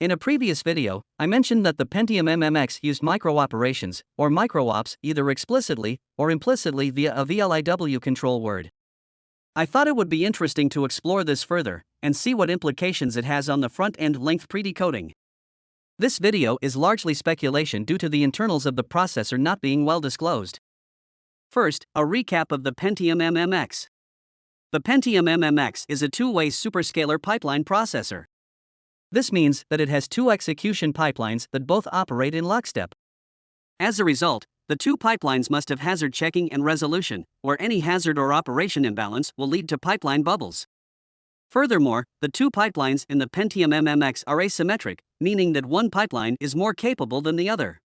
In a previous video, I mentioned that the Pentium MMX used microoperations, or microops, either explicitly or implicitly via a VLIW control word. I thought it would be interesting to explore this further and see what implications it has on the front end length predecoding. This video is largely speculation due to the internals of the processor not being well disclosed. First, a recap of the Pentium MMX. The Pentium MMX is a two way superscalar pipeline processor. This means that it has two execution pipelines that both operate in lockstep. As a result, the two pipelines must have hazard checking and resolution, or any hazard or operation imbalance will lead to pipeline bubbles. Furthermore, the two pipelines in the Pentium MMX are asymmetric, meaning that one pipeline is more capable than the other.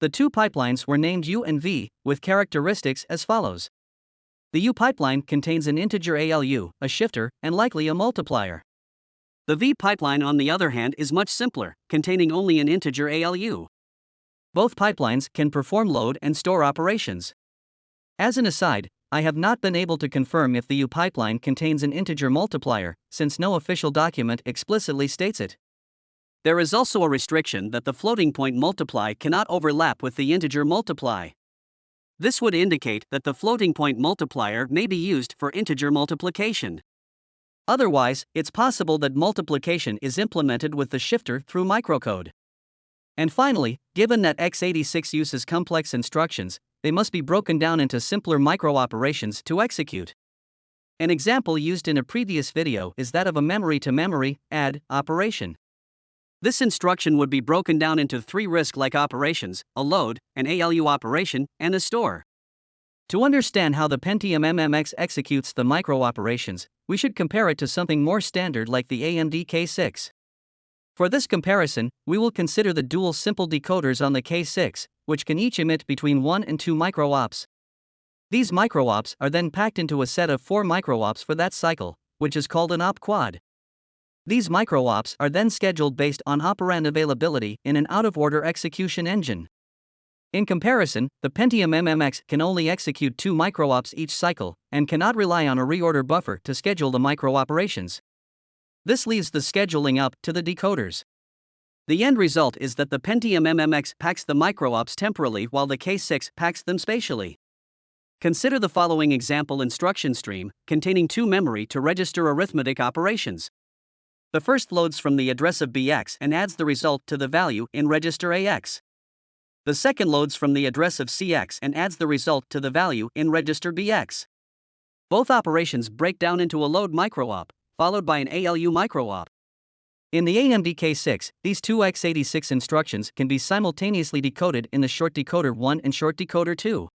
The two pipelines were named U and V, with characteristics as follows. The U pipeline contains an integer ALU, a shifter, and likely a multiplier. The V pipeline, on the other hand, is much simpler, containing only an integer ALU. Both pipelines can perform load and store operations. As an aside, I have not been able to confirm if the U pipeline contains an integer multiplier, since no official document explicitly states it. There is also a restriction that the floating point multiply cannot overlap with the integer multiply. This would indicate that the floating point multiplier may be used for integer multiplication. Otherwise, it's possible that multiplication is implemented with the shifter through microcode. And finally, given that x86 uses complex instructions, they must be broken down into simpler microoperations to execute. An example used in a previous video is that of a memory to memory add operation. This instruction would be broken down into three RISC like operations a load, an ALU operation, and a store. To understand how the Pentium MMX executes the microoperations, we should compare it to something more standard like the AMD K6. For this comparison, we will consider the dual simple decoders on the K6, which can each emit between 1 and 2 microops. These microops are then packed into a set of 4 microops for that cycle, which is called an op quad. These microops are then scheduled based on operand availability in an out of order execution engine. In comparison, the Pentium MMX can only execute two microops each cycle and cannot rely on a reorder buffer to schedule the microoperations. This leaves the scheduling up to the decoders. The end result is that the Pentium MMX packs the microops temporally while the K6 packs them spatially. Consider the following example instruction stream containing two memory to register arithmetic operations. The first loads from the address of BX and adds the result to the value in register AX. The second loads from the address of CX and adds the result to the value in register BX. Both operations break down into a load microop, followed by an ALU microop. In the AMD K6, these two x86 instructions can be simultaneously decoded in the short decoder 1 and short decoder 2.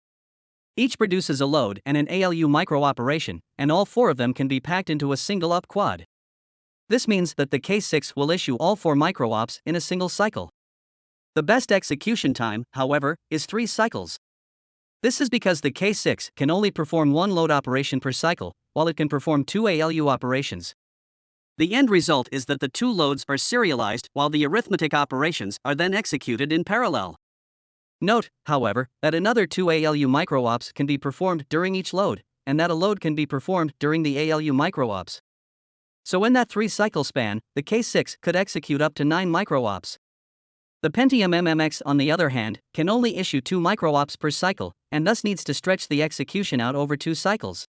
Each produces a load and an ALU microoperation, and all four of them can be packed into a single op quad. This means that the K6 will issue all four microops in a single cycle. The best execution time, however, is 3 cycles. This is because the K6 can only perform one load operation per cycle, while it can perform two ALU operations. The end result is that the two loads are serialized while the arithmetic operations are then executed in parallel. Note, however, that another two ALU microops can be performed during each load, and that a load can be performed during the ALU microops. So in that three cycle span, the K6 could execute up to 9 microops. The Pentium MMX, on the other hand, can only issue 2 microops per cycle, and thus needs to stretch the execution out over 2 cycles.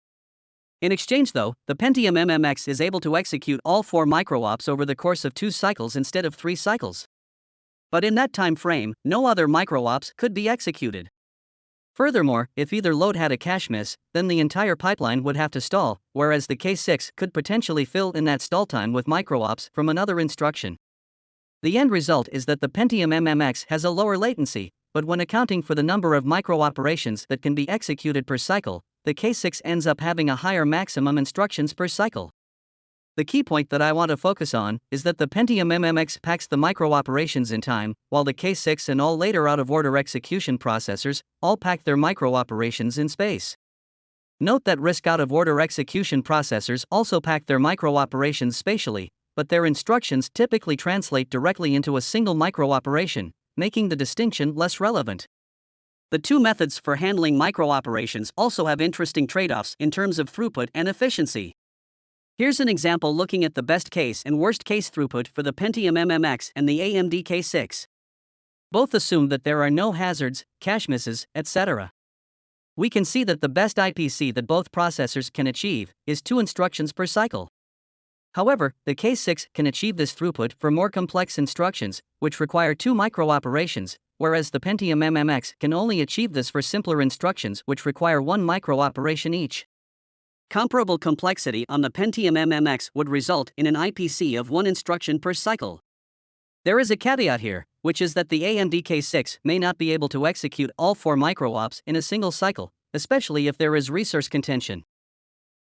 In exchange, though, the Pentium MMX is able to execute all 4 microops over the course of 2 cycles instead of 3 cycles. But in that time frame, no other microops could be executed. Furthermore, if either load had a cache miss, then the entire pipeline would have to stall, whereas the K6 could potentially fill in that stall time with microops from another instruction. The end result is that the Pentium MMX has a lower latency, but when accounting for the number of microoperations that can be executed per cycle, the K6 ends up having a higher maximum instructions per cycle. The key point that I want to focus on is that the Pentium MMX packs the microoperations in time, while the K6 and all later out of order execution processors all pack their microoperations in space. Note that RISC out of order execution processors also pack their microoperations spatially, but their instructions typically translate directly into a single microoperation, making the distinction less relevant. The two methods for handling microoperations also have interesting trade offs in terms of throughput and efficiency. Here's an example looking at the best case and worst case throughput for the Pentium MMX and the AMD K6. Both assume that there are no hazards, cache misses, etc. We can see that the best IPC that both processors can achieve is 2 instructions per cycle. However, the K6 can achieve this throughput for more complex instructions, which require 2 microoperations, whereas the Pentium MMX can only achieve this for simpler instructions which require 1 microoperation each. Comparable complexity on the Pentium MMX would result in an IPC of 1 instruction per cycle. There is a caveat here, which is that the AMD K6 may not be able to execute all 4 microops in a single cycle, especially if there is resource contention.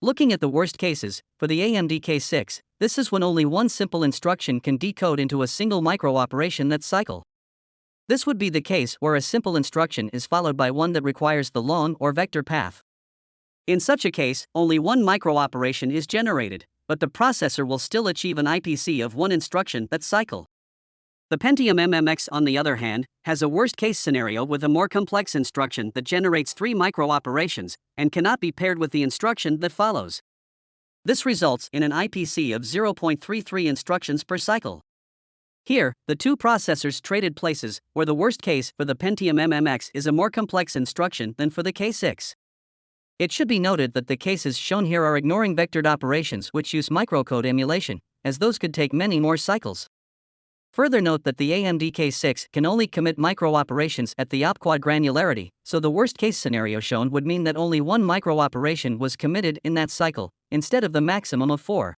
Looking at the worst cases, for the AMD K6, this is when only one simple instruction can decode into a single microoperation that cycle. This would be the case where a simple instruction is followed by one that requires the long or vector path. In such a case, only one microoperation is generated, but the processor will still achieve an IPC of one instruction that cycle. The Pentium MMX, on the other hand, has a worst case scenario with a more complex instruction that generates three microoperations and cannot be paired with the instruction that follows. This results in an IPC of 0.33 instructions per cycle. Here, the two processors traded places, where the worst case for the Pentium MMX is a more complex instruction than for the K6. It should be noted that the cases shown here are ignoring vectored operations which use microcode emulation, as those could take many more cycles. Further note that the AMD K6 can only commit micro-operations at the opquad granularity, so the worst case scenario shown would mean that only one micro-operation was committed in that cycle, instead of the maximum of four.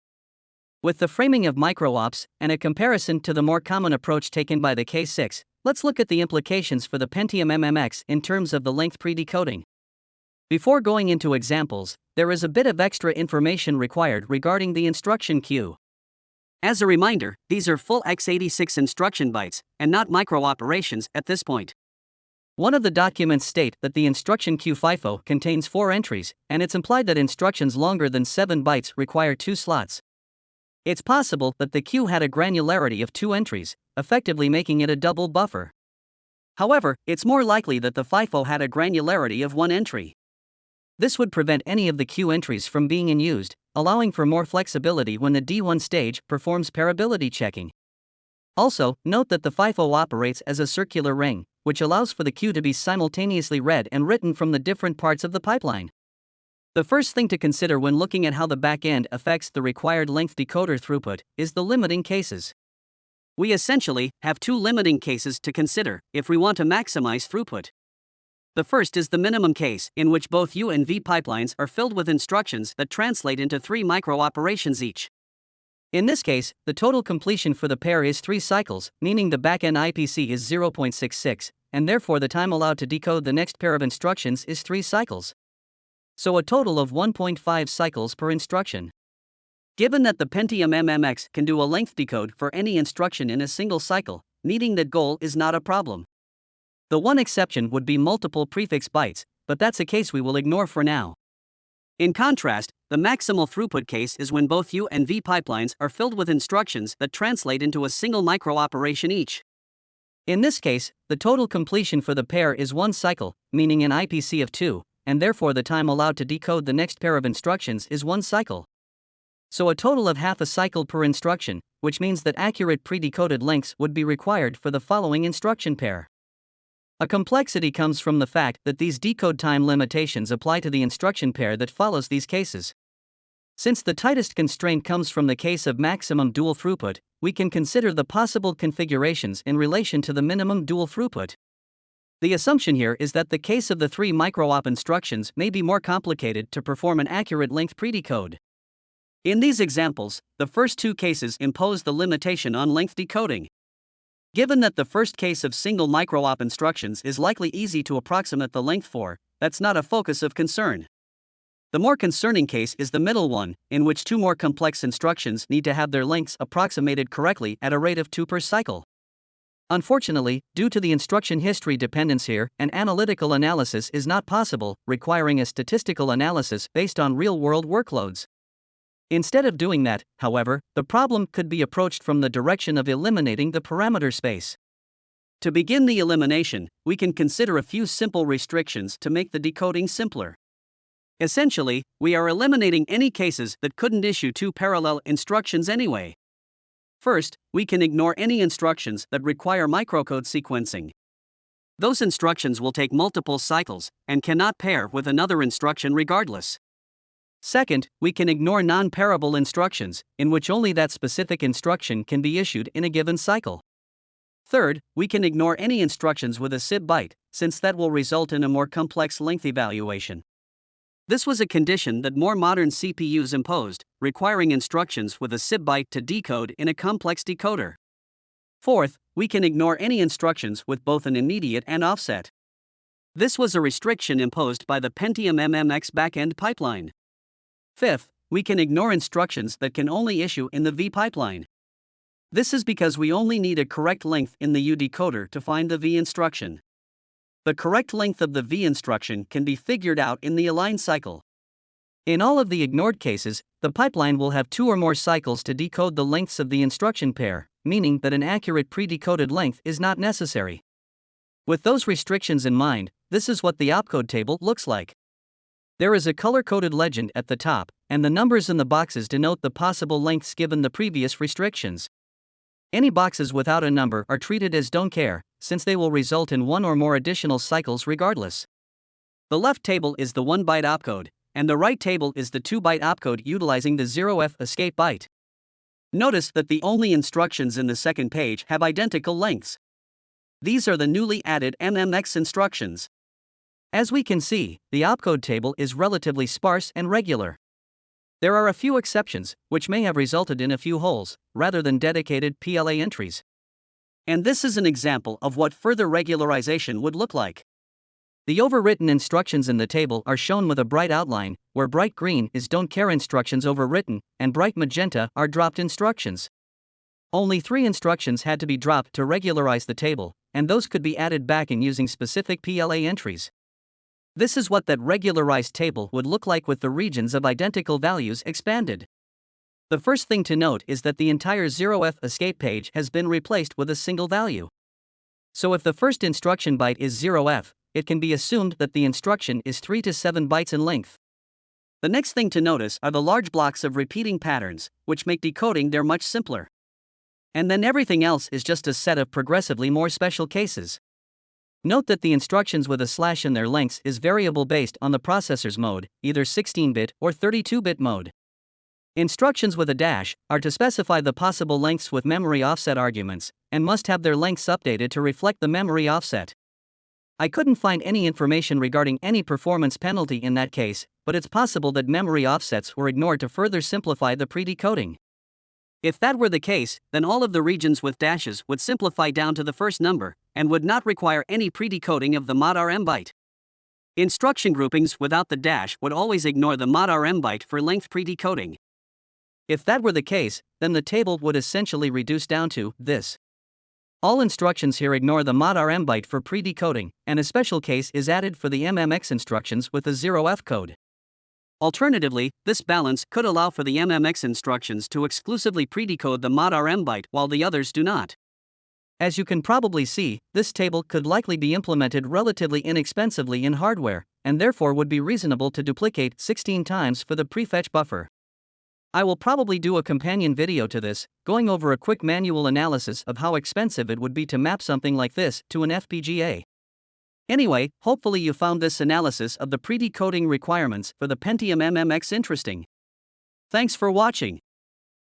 With the framing of micro-ops and a comparison to the more common approach taken by the K6, let's look at the implications for the Pentium MMX in terms of the length pre-decoding. Before going into examples, there is a bit of extra information required regarding the instruction queue. As a reminder, these are full x86 instruction bytes, and not micro-operations at this point. One of the documents state that the instruction queue FIFO contains four entries, and it's implied that instructions longer than 7 bytes require two slots. It's possible that the queue had a granularity of two entries, effectively making it a double buffer. However, it's more likely that the FIFO had a granularity of one entry. This would prevent any of the queue entries from being in used, allowing for more flexibility when the D1 stage performs pairability checking. Also, note that the FIFO operates as a circular ring, which allows for the queue to be simultaneously read and written from the different parts of the pipeline. The first thing to consider when looking at how the backend affects the required length decoder throughput is the limiting cases. We essentially have two limiting cases to consider if we want to maximize throughput. The first is the minimum case, in which both U and V pipelines are filled with instructions that translate into three micro-operations each. In this case, the total completion for the pair is 3 cycles, meaning the backend IPC is 0.66, and therefore the time allowed to decode the next pair of instructions is 3 cycles. So a total of 1.5 cycles per instruction. Given that the Pentium MMX can do a length decode for any instruction in a single cycle, meeting that goal is not a problem. The one exception would be multiple prefix bytes, but that's a case we will ignore for now. In contrast, the maximal throughput case is when both U and V pipelines are filled with instructions that translate into a single microoperation each. In this case, the total completion for the pair is one cycle, meaning an IPC of 2, and therefore the time allowed to decode the next pair of instructions is one cycle. So a total of half a cycle per instruction, which means that accurate pre-decoded lengths would be required for the following instruction pair. A complexity comes from the fact that these decode time limitations apply to the instruction pair that follows these cases. Since the tightest constraint comes from the case of maximum dual throughput, we can consider the possible configurations in relation to the minimum dual throughput. The assumption here is that the case of the three microop instructions may be more complicated to perform an accurate length predecode. In these examples, the first two cases impose the limitation on length decoding. Given that the first case of single micro-op instructions is likely easy to approximate the length for, that's not a focus of concern. The more concerning case is the middle one, in which two more complex instructions need to have their lengths approximated correctly at a rate of 2 per cycle. Unfortunately, due to the instruction history dependence here, an analytical analysis is not possible, requiring a statistical analysis based on real world workloads. Instead of doing that, however, the problem could be approached from the direction of eliminating the parameter space. To begin the elimination, we can consider a few simple restrictions to make the decoding simpler. Essentially, we are eliminating any cases that couldn't issue two parallel instructions anyway. First, we can ignore any instructions that require microcode sequencing. Those instructions will take multiple cycles and cannot pair with another instruction regardless. Second, we can ignore non pairable instructions, in which only that specific instruction can be issued in a given cycle. Third, we can ignore any instructions with a SIB byte, since that will result in a more complex length evaluation. This was a condition that more modern CPUs imposed, requiring instructions with a SIB byte to decode in a complex decoder. Fourth, we can ignore any instructions with both an immediate and offset. This was a restriction imposed by the Pentium MMX backend pipeline. Fifth, we can ignore instructions that can only issue in the V pipeline. This is because we only need a correct length in the U decoder to find the V instruction. The correct length of the V instruction can be figured out in the align cycle. In all of the ignored cases, the pipeline will have two or more cycles to decode the lengths of the instruction pair, meaning that an accurate pre-decoded length is not necessary. With those restrictions in mind, this is what the opcode table looks like. There is a color-coded legend at the top, and the numbers in the boxes denote the possible lengths given the previous restrictions. Any boxes without a number are treated as don't care, since they will result in one or more additional cycles regardless. The left table is the 1 byte opcode, and the right table is the 2 byte opcode utilizing the 0f escape byte. Notice that the only instructions in the second page have identical lengths. These are the newly added MMX instructions. As we can see, the opcode table is relatively sparse and regular. There are a few exceptions, which may have resulted in a few holes, rather than dedicated PLA entries. And this is an example of what further regularization would look like. The overwritten instructions in the table are shown with a bright outline, where bright green is don't care instructions overwritten, and bright magenta are dropped instructions. Only three instructions had to be dropped to regularize the table, and those could be added back in using specific PLA entries. This is what that regularized table would look like with the regions of identical values expanded. The first thing to note is that the entire 0f escape page has been replaced with a single value. So if the first instruction byte is 0f, it can be assumed that the instruction is 3 to 7 bytes in length. The next thing to notice are the large blocks of repeating patterns, which make decoding there much simpler. And then everything else is just a set of progressively more special cases. Note that the instructions with a slash in their lengths is variable based on the processor's mode, either 16 bit or 32 bit mode. Instructions with a dash are to specify the possible lengths with memory offset arguments, and must have their lengths updated to reflect the memory offset. I couldn't find any information regarding any performance penalty in that case, but it's possible that memory offsets were ignored to further simplify the pre decoding. If that were the case, then all of the regions with dashes would simplify down to the first number, and would not require any pre-decoding of the mod RM byte. Instruction groupings without the dash would always ignore the mod RM byte for length pre-decoding. If that were the case, then the table would essentially reduce down to this. All instructions here ignore the mod RM byte for pre-decoding, and a special case is added for the MMX instructions with a 0F code. Alternatively, this balance could allow for the MMX instructions to exclusively pre-decode the mod RM byte while the others do not. As you can probably see, this table could likely be implemented relatively inexpensively in hardware, and therefore would be reasonable to duplicate 16 times for the prefetch buffer. I will probably do a companion video to this, going over a quick manual analysis of how expensive it would be to map something like this to an FPGA. Anyway, hopefully you found this analysis of the pre-decoding requirements for the Pentium MMX interesting. Thanks for watching.